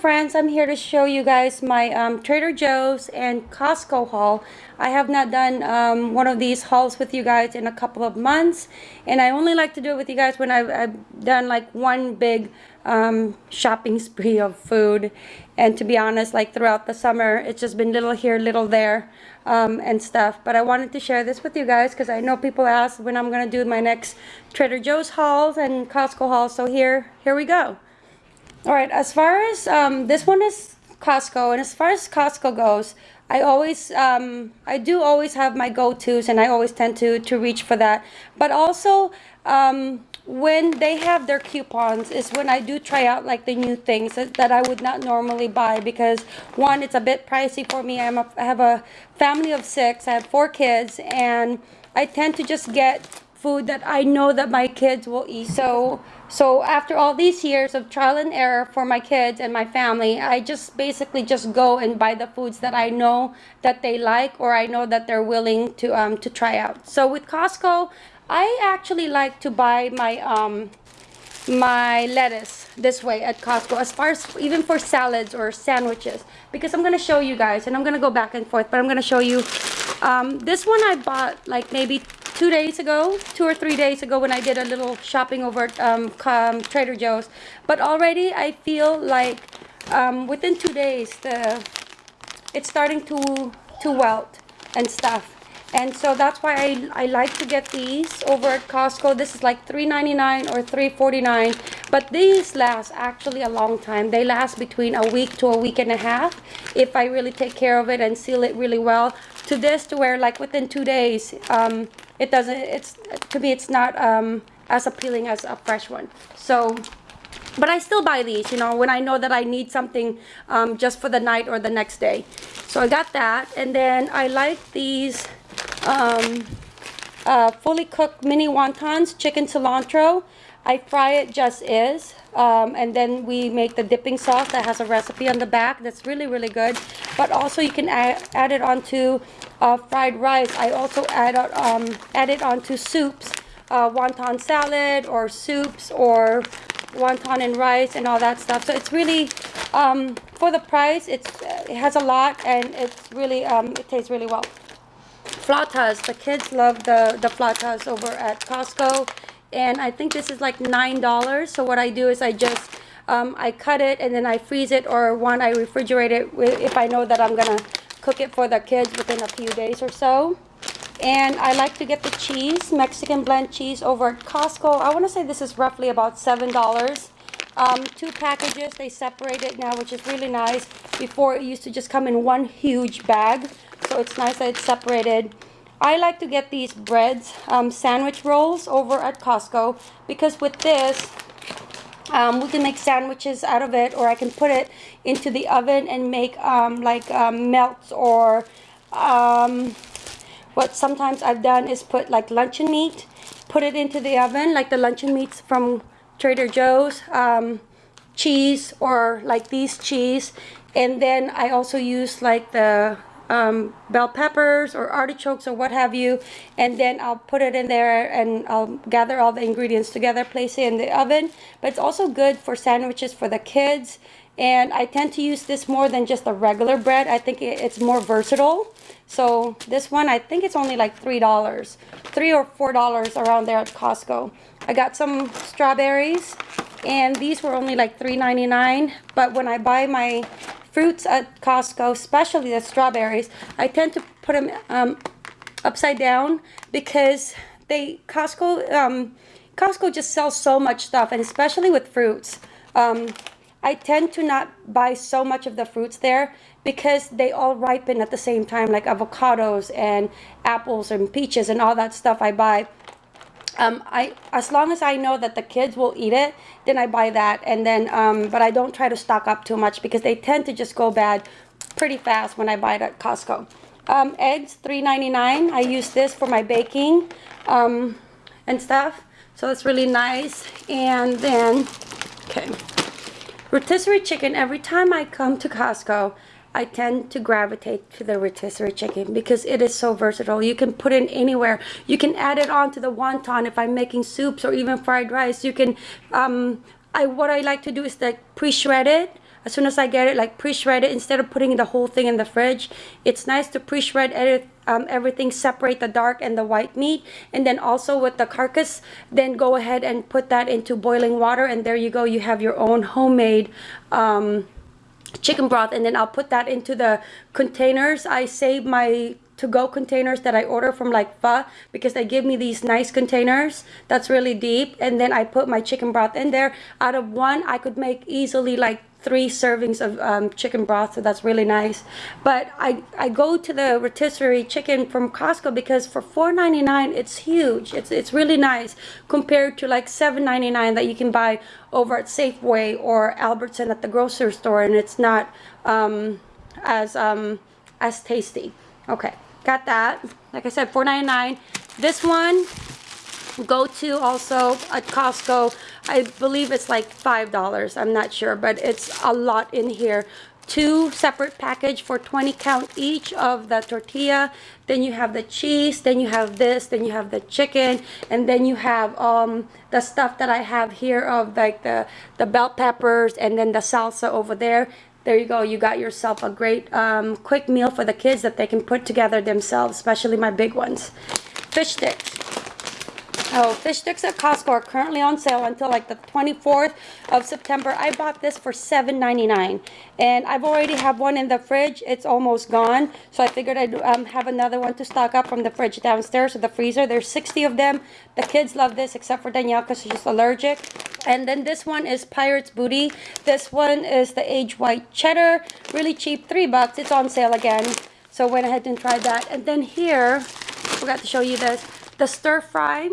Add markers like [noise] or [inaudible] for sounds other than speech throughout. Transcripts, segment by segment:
friends I'm here to show you guys my um, Trader Joe's and Costco haul. I have not done um, one of these hauls with you guys in a couple of months and I only like to do it with you guys when I've, I've done like one big um, shopping [laughs] spree of food. And to be honest like throughout the summer it's just been little here little there um, and stuff. But I wanted to share this with you guys because I know people ask when I'm gonna do my next Trader Joe's hauls and Costco hauls. So here here we go all right, as far as um, this one is Costco, and as far as Costco goes, I always, um, I do always have my go-tos, and I always tend to to reach for that. But also, um, when they have their coupons, is when I do try out like the new things that, that I would not normally buy because one, it's a bit pricey for me. I'm a, I have a family of six. I have four kids, and I tend to just get food that I know that my kids will eat. So so after all these years of trial and error for my kids and my family, I just basically just go and buy the foods that I know that they like or I know that they're willing to um, to try out. So with Costco, I actually like to buy my um, my lettuce this way at Costco as far as even for salads or sandwiches because I'm going to show you guys and I'm going to go back and forth but I'm going to show you um, this one I bought like maybe two days ago, two or three days ago when I did a little shopping over at um, Trader Joe's. But already I feel like um, within two days, the it's starting to, to wilt and stuff. And so that's why I, I like to get these over at Costco. This is like $3.99 or $3.49. But these last actually a long time. They last between a week to a week and a half if I really take care of it and seal it really well. To this to where like within two days, um, it doesn't it's to me it's not um, as appealing as a fresh one. So but I still buy these you know when I know that I need something um, just for the night or the next day. So I got that and then I like these um, uh, fully cooked mini wontons chicken cilantro I fry it just is um, and then we make the dipping sauce that has a recipe on the back that's really really good but also you can add, add it onto uh, fried rice. I also add, um, add it onto soups, uh, wonton salad or soups or wonton and rice and all that stuff. So it's really, um, for the price, it's, it has a lot and it's really, um, it tastes really well. Flautas, the kids love the, the flautas over at Costco. And I think this is like $9. So what I do is I just, um, I cut it and then I freeze it or one, I refrigerate it if I know that I'm going to cook it for the kids within a few days or so. And I like to get the cheese, Mexican blend cheese over at Costco. I want to say this is roughly about $7. Um, two packages, they separate it now, which is really nice. Before it used to just come in one huge bag. So it's nice that it's separated. I like to get these breads, um, sandwich rolls over at Costco because with this, um, we can make sandwiches out of it or I can put it into the oven and make um, like um, melts or um, what sometimes I've done is put like luncheon meat put it into the oven like the luncheon meats from Trader Joe's um, cheese or like these cheese. And then I also use like the um, bell peppers or artichokes or what have you and then I'll put it in there and I'll gather all the ingredients together place it in the oven. But it's also good for sandwiches for the kids and I tend to use this more than just a regular bread. I think it's more versatile. So this one I think it's only like three dollars three or four dollars around there at Costco. I got some strawberries and these were only like $3.99 but when I buy my fruits at Costco, especially the strawberries, I tend to put them um, upside down because they Costco um, Costco just sells so much stuff, and especially with fruits. Um, I tend to not buy so much of the fruits there because they all ripen at the same time, like avocados and apples and peaches and all that stuff I buy um, I as long as I know that the kids will eat it, then I buy that. And then, um, but I don't try to stock up too much because they tend to just go bad pretty fast when I buy it at Costco. Um, eggs, $3.99. I use this for my baking um, and stuff. So it's really nice. And then, okay, rotisserie chicken. Every time I come to Costco, I tend to gravitate to the rotisserie chicken because it is so versatile. You can put it anywhere. You can add it on to the wonton if I'm making soups or even fried rice. You can, um, I what I like to do is like pre-shred it. as soon as I get it, like pre-shred it instead of putting the whole thing in the fridge. It's nice to pre-shred edit, um, everything, separate the dark and the white meat. And then also with the carcass, then go ahead and put that into boiling water. And there you go, you have your own homemade um, chicken broth. And then I'll put that into the containers. I save my to-go containers that I order from like Pho because they give me these nice containers that's really deep and then I put my chicken broth in there out of one I could make easily like three servings of um, chicken broth so that's really nice. But I, I go to the rotisserie chicken from Costco because for $4.99 it's huge. It's it's really nice compared to like $7.99 that you can buy over at Safeway or Albertson at the grocery store and it's not um, as um, as tasty. Okay got that. Like I said $4.99 this one go to also at Costco I believe it's like five dollars I'm not sure but it's a lot in here. Two separate package for 20 count each of the tortilla then you have the cheese then you have this then you have the chicken and then you have um the stuff that I have here of like the the bell peppers and then the salsa over there. There you go you got yourself a great um, quick meal for the kids that they can put together themselves especially my big ones. Fish sticks Oh, fish sticks at Costco are currently on sale until like the 24th of September. I bought this for $7.99 and I've already have one in the fridge. It's almost gone. So I figured I'd um, have another one to stock up from the fridge downstairs or the freezer. There's 60 of them. The kids love this except for Danielle because she's just allergic. And then this one is Pirate's Booty. This one is the age white cheddar. Really cheap, three bucks. It's on sale again. So went ahead and tried that. And then here, forgot to show you this, the stir fry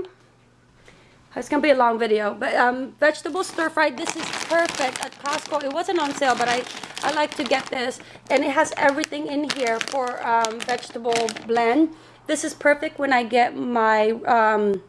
it's gonna be a long video, but um, vegetable stir fry. This is perfect at Costco. It wasn't on sale, but I I like to get this, and it has everything in here for um, vegetable blend. This is perfect when I get my um,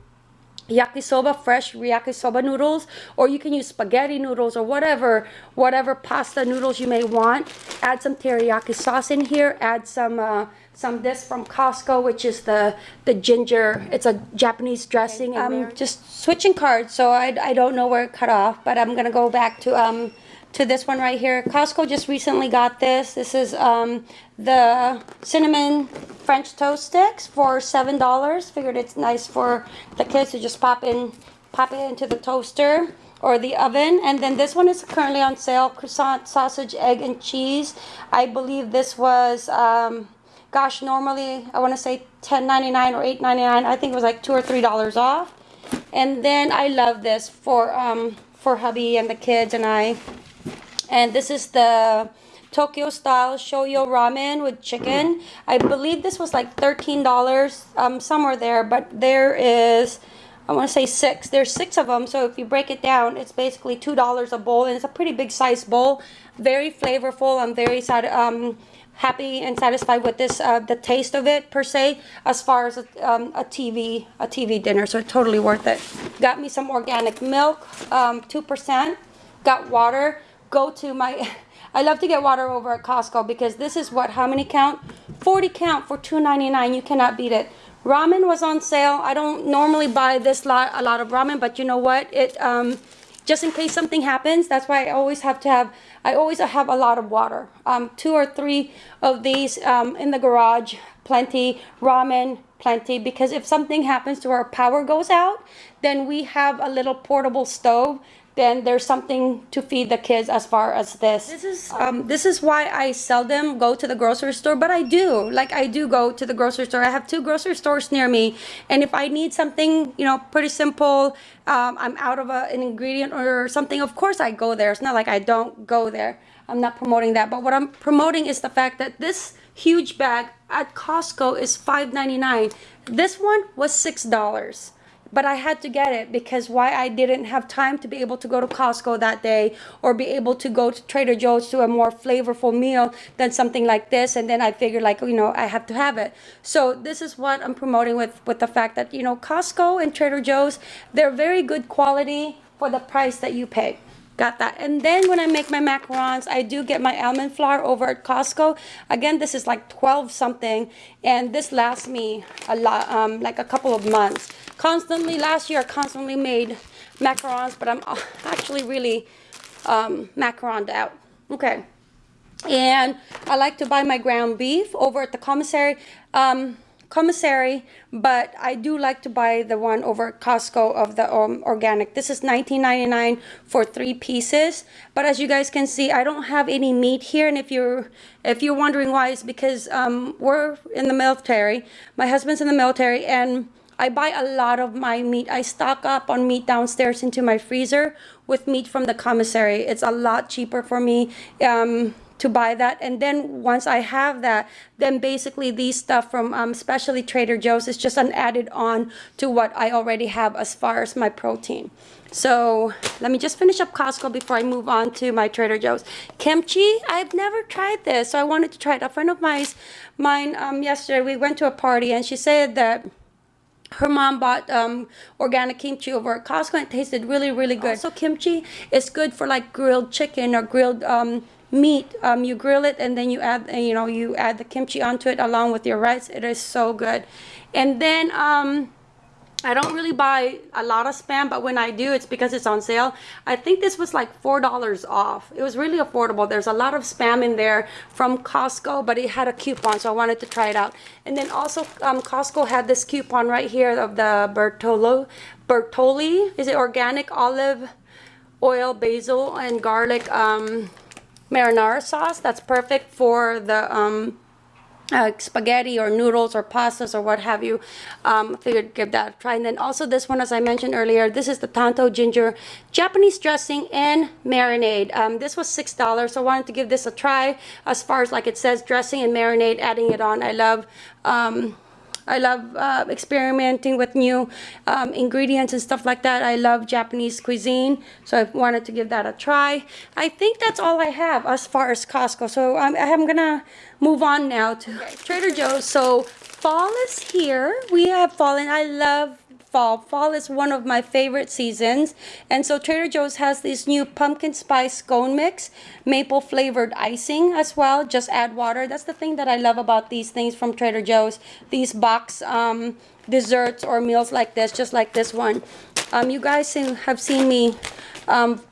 yakisoba fresh yakisoba noodles or you can use spaghetti noodles or whatever whatever pasta noodles you may want add some teriyaki sauce in here add some uh, some this from Costco which is the the ginger it's a Japanese dressing I'm just switching cards so I, I don't know where it cut off but I'm gonna go back to um to this one right here. Costco just recently got this. This is um, the cinnamon French toast sticks for seven dollars. Figured it's nice for the kids to just pop in, pop it into the toaster or the oven. And then this one is currently on sale. Croissant, sausage, egg, and cheese. I believe this was, um, gosh, normally I want to say $10.99 or $8.99. I think it was like two or three dollars off. And then I love this for um, for hubby and the kids and I and this is the Tokyo style shoyu ramen with chicken. I believe this was like $13, um, somewhere there, but there is, I want to say six. There's six of them, so if you break it down, it's basically $2 a bowl, and it's a pretty big size bowl. Very flavorful. I'm very um, happy and satisfied with this, uh, the taste of it per se, as far as a, um, a TV, a TV dinner, so totally worth it. Got me some organic milk, 2%. Um, Got water. Go to my [laughs] I love to get water over at Costco because this is what how many count? 40 count for $2.99 you cannot beat it. Ramen was on sale. I don't normally buy this lot a lot of ramen but you know what? It um just in case something happens that's why I always have to have I always have a lot of water. Um two or three of these um in the garage plenty ramen plenty because if something happens to our power goes out then we have a little portable stove then there's something to feed the kids as far as this. This is um, this is why I seldom go to the grocery store, but I do. Like I do go to the grocery store. I have two grocery stores near me, and if I need something, you know, pretty simple, um, I'm out of a, an ingredient or something. Of course, I go there. It's not like I don't go there. I'm not promoting that, but what I'm promoting is the fact that this huge bag at Costco is $5.99. This one was $6 but I had to get it because why I didn't have time to be able to go to Costco that day or be able to go to Trader Joe's to a more flavorful meal than something like this. And then I figured like you know I have to have it. So this is what I'm promoting with with the fact that you know Costco and Trader Joe's they're very good quality for the price that you pay got that and then when I make my macarons I do get my almond flour over at Costco again this is like 12 something and this lasts me a lot um, like a couple of months constantly last year I constantly made macarons but I'm [laughs] actually really um, macaroned out Okay. And I like to buy my ground beef over at the commissary. Um, commissary, but I do like to buy the one over at Costco of the um, organic. This is $19.99 for three pieces. But as you guys can see, I don't have any meat here. And if you're if you're wondering why, it's because um, we're in the military. My husband's in the military, and I buy a lot of my meat. I stock up on meat downstairs into my freezer with meat from the commissary. It's a lot cheaper for me. Um, to buy that. And then once I have that then basically these stuff from um, especially Trader Joe's is just an added on to what I already have as far as my protein. So let me just finish up Costco before I move on to my Trader Joe's. Kimchi I've never tried this so I wanted to try it. A friend of mine mine um, yesterday we went to a party and she said that her mom bought um, organic kimchi over at Costco and it tasted really, really good. So kimchi? Is good for like grilled chicken or grilled um, meat. Um, you grill it and then you add, you know, you add the kimchi onto it along with your rice. It is so good. And then um, I don't really buy a lot of spam, but when I do, it's because it's on sale. I think this was like $4 off. It was really affordable. There's a lot of spam in there from Costco, but it had a coupon, so I wanted to try it out. And then also, um, Costco had this coupon right here of the Bertolo, Bertolli. Is it organic olive oil, basil, and garlic um, marinara sauce? That's perfect for the... Um, uh, spaghetti or noodles or pastas or what have you. Um, figured give that a try. And then also this one as I mentioned earlier this is the Tanto ginger Japanese dressing and marinade. Um, this was six dollars so I wanted to give this a try. As far as like it says dressing and marinade adding it on. I love um, I love uh, experimenting with new um, ingredients and stuff like that. I love Japanese cuisine, so I wanted to give that a try. I think that's all I have as far as Costco. So I'm, I'm gonna move on now to Trader Joe's. So fall is here. We have fallen. I love fall. Fall is one of my favorite seasons. And so Trader Joe's has this new pumpkin spice scone mix, maple flavored icing as well. Just add water. That's the thing that I love about these things from Trader Joe's. These box um, desserts or meals like this, just like this one. Um, you guys have seen me um,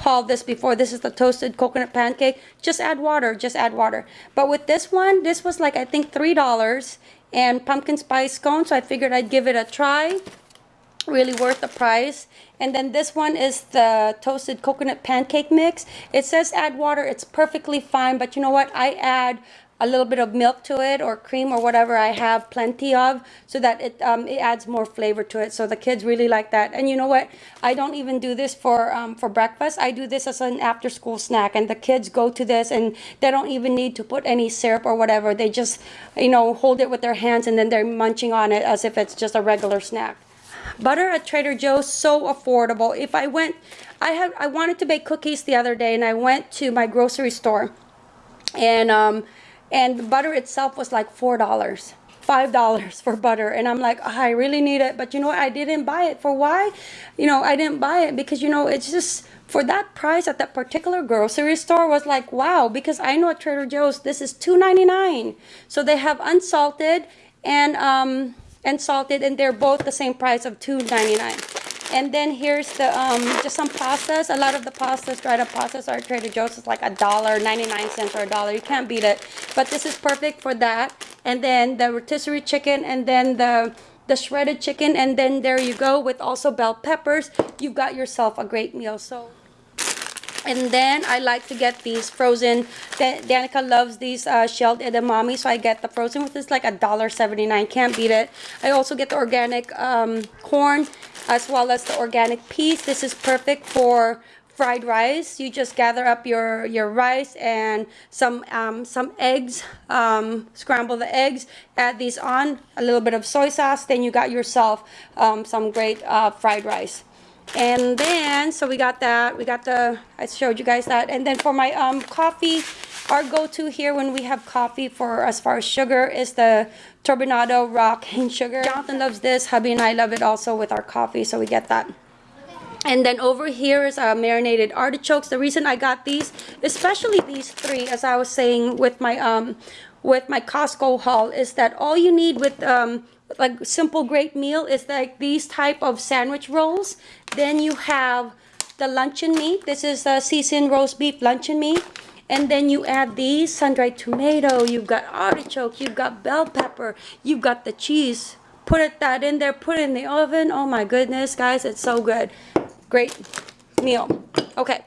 haul this before. This is the toasted coconut pancake. Just add water. Just add water. But with this one, this was like, I think, $3 and pumpkin spice scone so I figured I'd give it a try really worth the price and then this one is the toasted coconut pancake mix it says add water it's perfectly fine but you know what I add a little bit of milk to it or cream or whatever I have plenty of so that it um, it adds more flavor to it. So the kids really like that. And you know what? I don't even do this for um, for breakfast. I do this as an after school snack and the kids go to this and they don't even need to put any syrup or whatever. They just you know hold it with their hands and then they're munching on it as if it's just a regular snack. Butter at Trader Joe's so affordable. If I went I had I wanted to bake cookies the other day and I went to my grocery store and um and the butter itself was like four dollars five dollars for butter. And i'm like oh, i really need it. But you know what? I didn't buy it. For why? You know i didn't buy it because you know it's just for that price at that particular grocery store was like wow because i know at trader joe's this is $2.99 so they have unsalted and um and salted and they're both the same price of $2.99 and then here's the um, just some pastas. A lot of the pastas, dried up pastas are Trader Joe's. It's like a dollar, 99 cents or a dollar. You can't beat it. But this is perfect for that. And then the rotisserie chicken and then the the shredded chicken and then there you go with also bell peppers you've got yourself a great meal so and then I like to get these frozen. Danica loves these uh, shelled edamame, so I get the frozen, which is like a dollar seventy-nine. Can't beat it. I also get the organic um, corn as well as the organic peas. This is perfect for fried rice. You just gather up your your rice and some um, some eggs. Um, scramble the eggs. Add these on. A little bit of soy sauce. Then you got yourself um, some great uh, fried rice and then so we got that we got the i showed you guys that. And then for my um coffee our go-to here when we have coffee for as far as sugar is the turbinado raw cane sugar. Jonathan loves this. Hubby and i love it also with our coffee so we get that. And then over here is uh, marinated artichokes. The reason i got these especially these three as i was saying with my um with my costco haul is that all you need with um like simple great meal is like these type of sandwich rolls then you have the luncheon meat this is a seasoned roast beef luncheon meat And then you add these sun-dried tomato, you've got artichoke, you've got bell pepper, you've got the cheese. Put it that in there, put it in the oven. Oh my goodness, guys, it's so good. Great meal. Okay.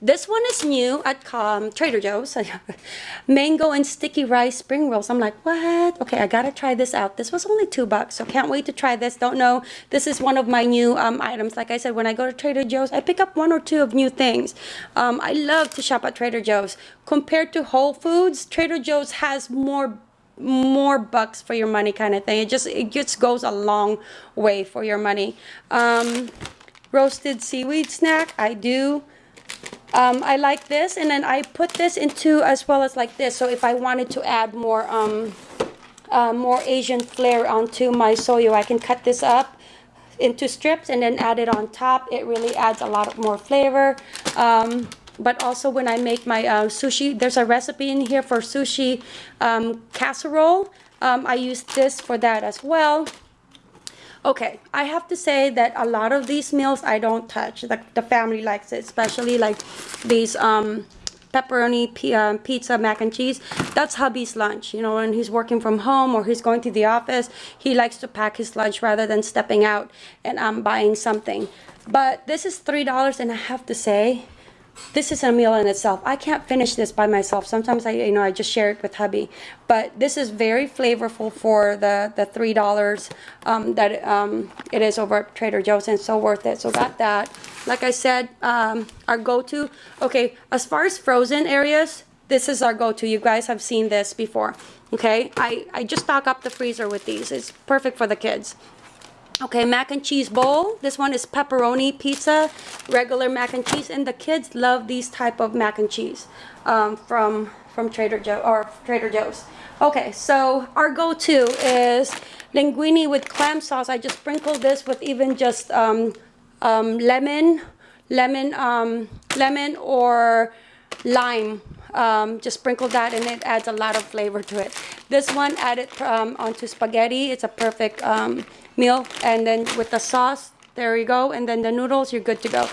This one is new at um, Trader Joe's. [laughs] Mango and sticky rice spring rolls. I'm like, what? Okay, I gotta try this out. This was only two bucks, so can't wait to try this. Don't know. This is one of my new um, items. Like I said, when I go to Trader Joe's, I pick up one or two of new things. Um, I love to shop at Trader Joe's. Compared to Whole Foods, Trader Joe's has more more bucks for your money kind of thing. It just it just goes a long way for your money. Um, roasted seaweed snack, I do. Um, I like this and then I put this into as well as like this. So if I wanted to add more um, uh, more Asian flair onto my soyo I can cut this up into strips and then add it on top. It really adds a lot more flavor. Um, but also when I make my uh, sushi there's a recipe in here for sushi um, casserole. Um, I use this for that as well Okay, I have to say that a lot of these meals I don't touch. The, the family likes it, especially like these um, pepperoni um, pizza mac and cheese. That's hubby's lunch. You know, when he's working from home or he's going to the office, he likes to pack his lunch rather than stepping out and um, buying something. But this is $3 and I have to say, this is a meal in itself. I can't finish this by myself. Sometimes I, you know, I just share it with hubby. But this is very flavorful for the the three dollars um, that um, it is over at Trader Joe's, and so worth it. So got that. Like I said, um, our go-to. Okay, as far as frozen areas, this is our go-to. You guys have seen this before. Okay, I I just stock up the freezer with these. It's perfect for the kids. Okay, mac and cheese bowl. This one is pepperoni pizza, regular mac and cheese, and the kids love these type of mac and cheese um, from from Trader Joe or Trader Joe's. Okay, so our go-to is linguine with clam sauce. I just sprinkle this with even just um, um, lemon, lemon, um, lemon or lime. Um, just sprinkle that and it adds a lot of flavor to it. This one added um, onto spaghetti. It's a perfect um, meal. And then with the sauce, there you go. And then the noodles, you're good to go.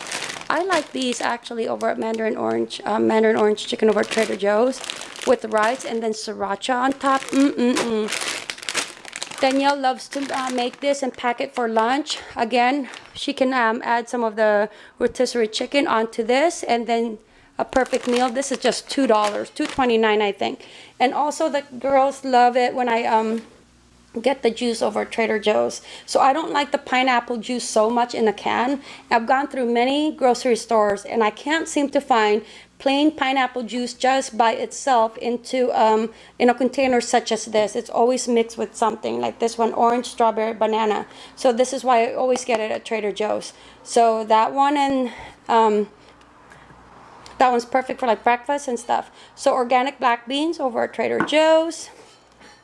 I like these actually over at Mandarin Orange, um, Mandarin Orange Chicken over at Trader Joe's with rice and then sriracha on top. Mm-mm-mm. Danielle loves to uh, make this and pack it for lunch. Again, she can um, add some of the rotisserie chicken onto this and then a perfect meal. This is just $2, $2.29 I think. And also the girls love it when I um, get the juice over Trader Joe's. So I don't like the pineapple juice so much in a can. I've gone through many grocery stores and I can't seem to find plain pineapple juice just by itself into um, in a container such as this. It's always mixed with something like this one, orange, strawberry, banana. So this is why I always get it at Trader Joe's. So that one and um, that one's perfect for like breakfast and stuff. So organic black beans over at Trader Joe's.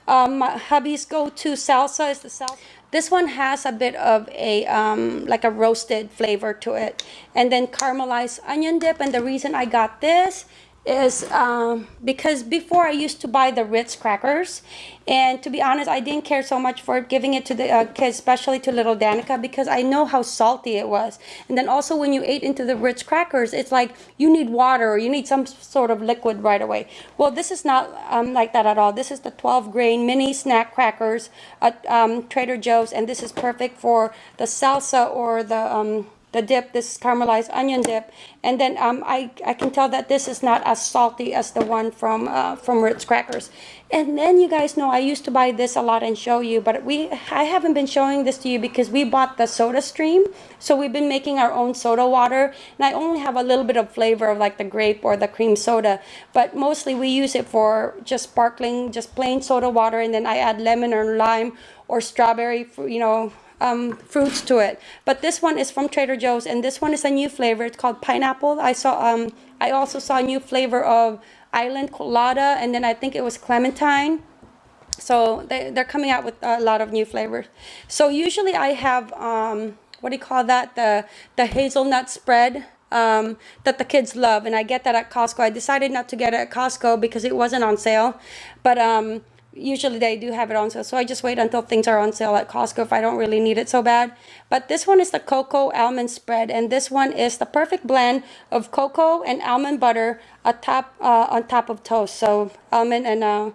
Um, my hubby's go-to salsa is the salsa. This one has a bit of a, um, like a roasted flavor to it. And then caramelized onion dip. And the reason I got this is um, because before I used to buy the Ritz crackers and to be honest I didn't care so much for giving it to the uh, kids especially to little Danica because I know how salty it was. And then also when you ate into the Ritz crackers it's like you need water or you need some sort of liquid right away. Well this is not um, like that at all. This is the 12 grain mini snack crackers at um, Trader Joe's and this is perfect for the salsa or the um, the dip, this caramelized onion dip. And then um, I, I can tell that this is not as salty as the one from uh, from Ritz Crackers. And then you guys know I used to buy this a lot and show you, but we I haven't been showing this to you because we bought the SodaStream. So we've been making our own soda water. And I only have a little bit of flavor of like the grape or the cream soda. But mostly we use it for just sparkling, just plain soda water. And then I add lemon or lime or strawberry, you know, um, fruits to it. But this one is from Trader Joe's, and this one is a new flavor. It's called pineapple. I saw. Um, I also saw a new flavor of island colada, and then I think it was clementine. So they, they're coming out with a lot of new flavors. So usually I have, um, what do you call that? The, the hazelnut spread um, that the kids love. And I get that at Costco. I decided not to get it at Costco because it wasn't on sale. But um, usually they do have it on sale so i just wait until things are on sale at costco if i don't really need it so bad. But this one is the cocoa almond spread and this one is the perfect blend of cocoa and almond butter atop, uh, on top of toast. So almond and uh,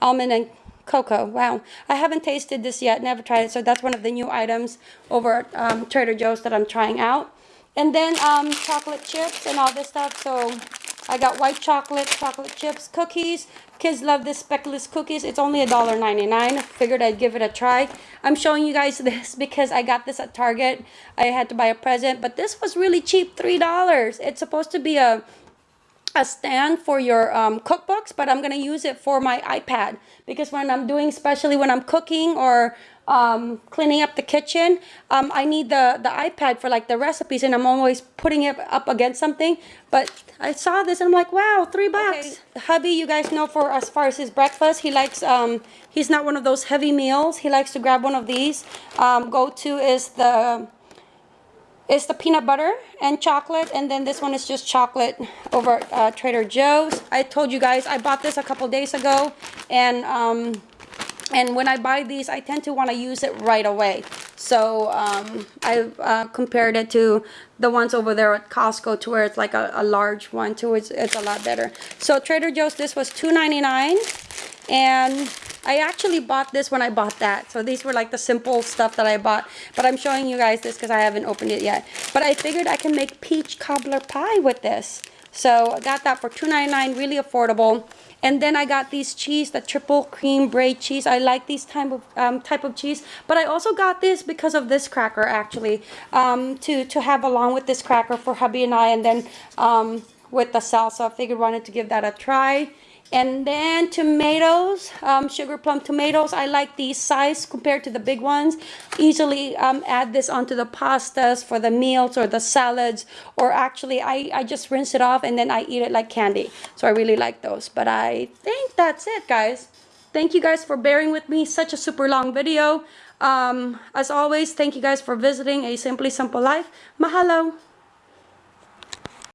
almond and cocoa wow. I haven't tasted this yet never tried it so that's one of the new items over at um, trader joe's that i'm trying out. And then um, chocolate chips and all this stuff so I got white chocolate, chocolate chips, cookies. Kids love this speckless cookies. It's only $1.99. Figured I'd give it a try. I'm showing you guys this [laughs] because I got this at Target. I had to buy a present, but this was really cheap, $3. It's supposed to be a a stand for your um, cookbooks, but I'm gonna use it for my iPad because when I'm doing, especially when I'm cooking or um, cleaning up the kitchen, um, I need the, the iPad for like the recipes and I'm always putting it up against something. But I saw this and I'm like, wow, three bucks. Okay. Hubby, you guys know for as far as his breakfast, he likes, um, he's not one of those heavy meals. He likes to grab one of these. Um, go to is the is the peanut butter and chocolate and then this one is just chocolate over uh, Trader Joe's. I told you guys I bought this a couple days ago and um, and when I buy these I tend to want to use it right away. So um, I uh, compared it to the ones over there at Costco to where it's like a, a large one too. It's, it's a lot better. So Trader Joe's this was $2.99 and I actually bought this when I bought that. So these were like the simple stuff that I bought. But I'm showing you guys this because I haven't opened it yet. But I figured I can make peach cobbler pie with this. So I got that for $2.99, really affordable. And then I got these cheese, the triple cream braid cheese. I like these type of um, type of cheese. But I also got this because of this cracker actually, um, to to have along with this cracker for hubby and I. And then um, with the salsa, I figured wanted to give that a try. And then tomatoes, um, sugar plum tomatoes. I like these size compared to the big ones. Easily um, add this onto the pastas for the meals or the salads. Or actually, I, I just rinse it off and then I eat it like candy. So I really like those. But I think that's it, guys. Thank you guys for bearing with me. Such a super long video. Um, as always, thank you guys for visiting A Simply Simple Life. Mahalo.